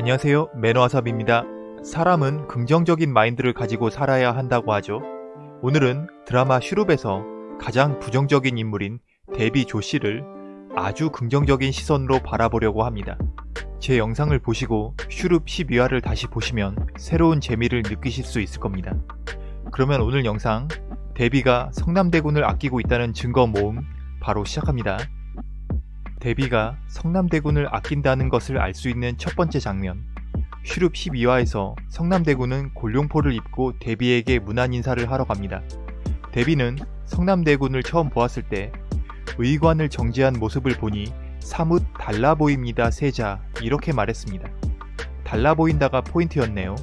안녕하세요 매너와삽입니다. 사람은 긍정적인 마인드를 가지고 살아야 한다고 하죠. 오늘은 드라마 슈룹에서 가장 부정적인 인물인 데비 조 씨를 아주 긍정적인 시선으로 바라보려고 합니다. 제 영상을 보시고 슈룹 12화를 다시 보시면 새로운 재미를 느끼실 수 있을 겁니다. 그러면 오늘 영상 데비가 성남대군을 아끼고 있다는 증거 모음 바로 시작합니다. 데비가 성남대군을 아낀다는 것을 알 수 있는 첫 번째 장면 슈룹 12화에서 성남대군은 골룡포를 입고 데비에게 문안 인사를 하러 갑니다. 데비는 성남대군을 처음 보았을 때 의관을 정지한 모습을 보니 사뭇 달라 보입니다 세자 이렇게 말했습니다. 달라 보인다가 포인트였네요.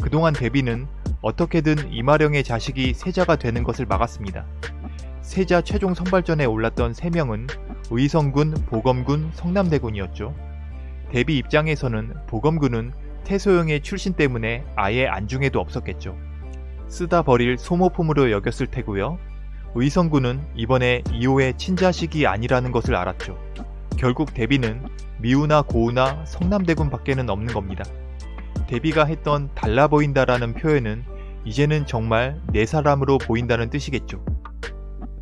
그동안 데비는 어떻게든 이마령의 자식이 세자가 되는 것을 막았습니다. 세자 최종 선발전에 올랐던 3명은 의성군, 보검군, 성남대군이었죠. 데비 입장에서는 보검군은 태소영의 출신 때문에 아예 안중에도 없었겠죠. 쓰다 버릴 소모품으로 여겼을 테고요. 의성군은 이번에 이호의 친자식이 아니라는 것을 알았죠. 결국 데비는 미우나 고우나 성남대군 밖에는 없는 겁니다. 데비가 했던 달라 보인다라는 표현은 이제는 정말 내 사람으로 보인다는 뜻이겠죠.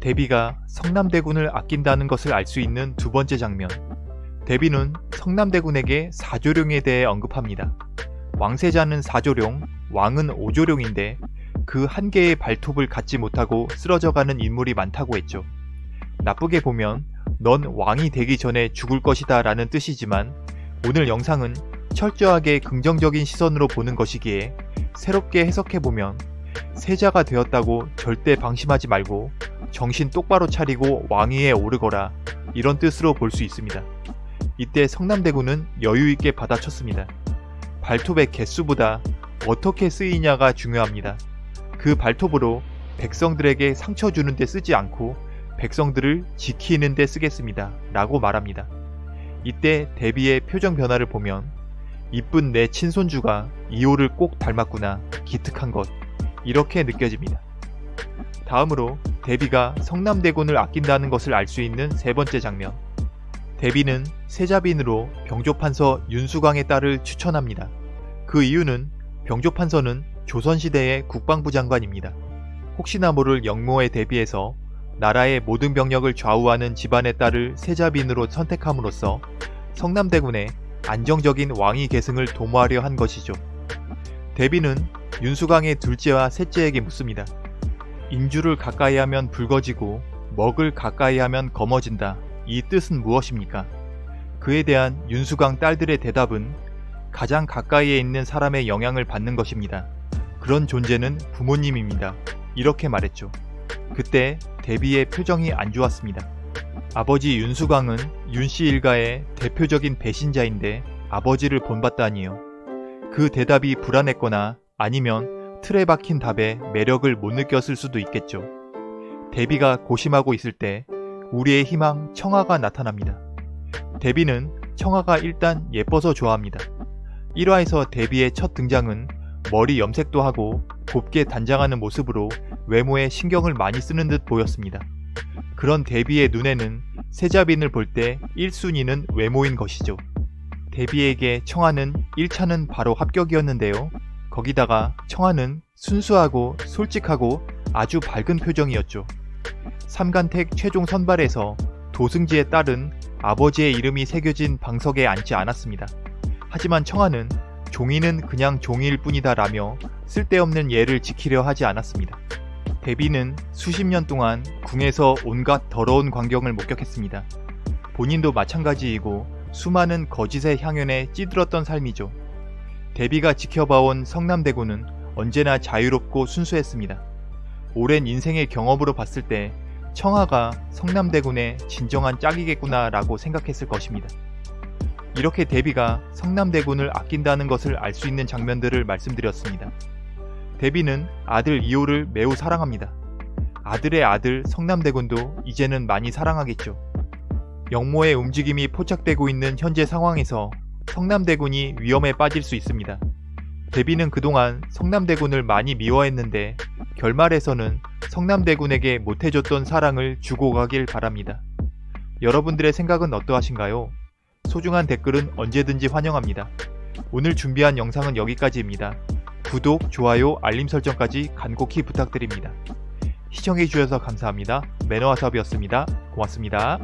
데비가 성남대군을 아낀다는 것을 알 수 있는 두 번째 장면. 데비는 성남대군에게 사조룡에 대해 언급합니다. 왕세자는 사조룡, 왕은 오조룡인데 그 한 개의 발톱을 갖지 못하고 쓰러져가는 인물이 많다고 했죠. 나쁘게 보면 넌 왕이 되기 전에 죽을 것이다 라는 뜻이지만 오늘 영상은 철저하게 긍정적인 시선으로 보는 것이기에 새롭게 해석해보면 세자가 되었다고 절대 방심하지 말고 정신 똑바로 차리고 왕위에 오르거라 이런 뜻으로 볼 수 있습니다. 이때 성남대군은 여유있게 받아쳤습니다. 발톱의 개수보다 어떻게 쓰이냐가 중요합니다. 그 발톱으로 백성들에게 상처 주는데 쓰지 않고 백성들을 지키는데 쓰겠습니다. 라고 말합니다. 이때 데비의 표정 변화를 보면 이쁜 내 친손주가 이호를 꼭 닮았구나 기특한 것 이렇게 느껴집니다. 다음으로 데비가 성남대군을 아낀다는 것을 알 수 있는 세 번째 장면 데비는 세자빈으로 병조판서 윤수광의 딸을 추천합니다. 그 이유는 병조판서는 조선시대의 국방부 장관입니다. 혹시나 모를 영모에 대비해서 나라의 모든 병력을 좌우하는 집안의 딸을 세자빈으로 선택함으로써 성남대군의 안정적인 왕위 계승을 도모하려 한 것이죠. 데비는 윤수광의 둘째와 셋째에게 묻습니다. 인주를 가까이 하면 붉어지고 먹을 가까이 하면 검어진다. 이 뜻은 무엇입니까? 그에 대한 윤수광 딸들의 대답은 가장 가까이에 있는 사람의 영향을 받는 것입니다. 그런 존재는 부모님입니다. 이렇게 말했죠. 그때 데비의 표정이 안 좋았습니다. 아버지 윤수광은 윤씨 일가의 대표적인 배신자인데 아버지를 본받다니요. 그 대답이 불안했거나 아니면 틀에 박힌 답에 매력을 못 느꼈을 수도 있겠죠. 데비가 고심하고 있을 때 우리의 희망 청아가 나타납니다. 데비는 청아가 일단 예뻐서 좋아합니다. 1화에서 데비의 첫 등장은 머리 염색도 하고 곱게 단장하는 모습으로 외모에 신경을 많이 쓰는 듯 보였습니다. 그런 데비의 눈에는 세자빈을 볼 때 1순위는 외모인 것이죠. 데비에게 청아는 1차는 바로 합격이었는데요. 거기다가 청아는 순수하고 솔직하고 아주 밝은 표정이었죠. 삼간택 최종 선발에서 도승지의 딸은 아버지의 이름이 새겨진 방석에 앉지 않았습니다. 하지만 청아는 종이는 그냥 종이일 뿐이다 라며 쓸데없는 예를 지키려 하지 않았습니다. 데비는 수십 년 동안 궁에서 온갖 더러운 광경을 목격했습니다. 본인도 마찬가지이고 수많은 거짓의 향연에 찌들었던 삶이죠. 데비가 지켜봐온 성남대군은 언제나 자유롭고 순수했습니다. 오랜 인생의 경험으로 봤을 때 청아가 성남대군의 진정한 짝이겠구나 라고 생각했을 것입니다. 이렇게 데비가 성남대군을 아낀다는 것을 알 수 있는 장면들을 말씀드렸습니다. 데비는 아들 이호를 매우 사랑합니다. 아들의 아들 성남대군도 이제는 많이 사랑하겠죠. 영모의 움직임이 포착되고 있는 현재 상황에서 성남대군이 위험에 빠질 수 있습니다. 데비는 그동안 성남대군을 많이 미워했는데 결말에서는 성남대군에게 못해줬던 사랑을 주고 가길 바랍니다. 여러분들의 생각은 어떠하신가요? 소중한 댓글은 언제든지 환영합니다. 오늘 준비한 영상은 여기까지입니다. 구독, 좋아요, 알림 설정까지 간곡히 부탁드립니다. 시청해주셔서 감사합니다. 매너와사업이었습니다. 고맙습니다.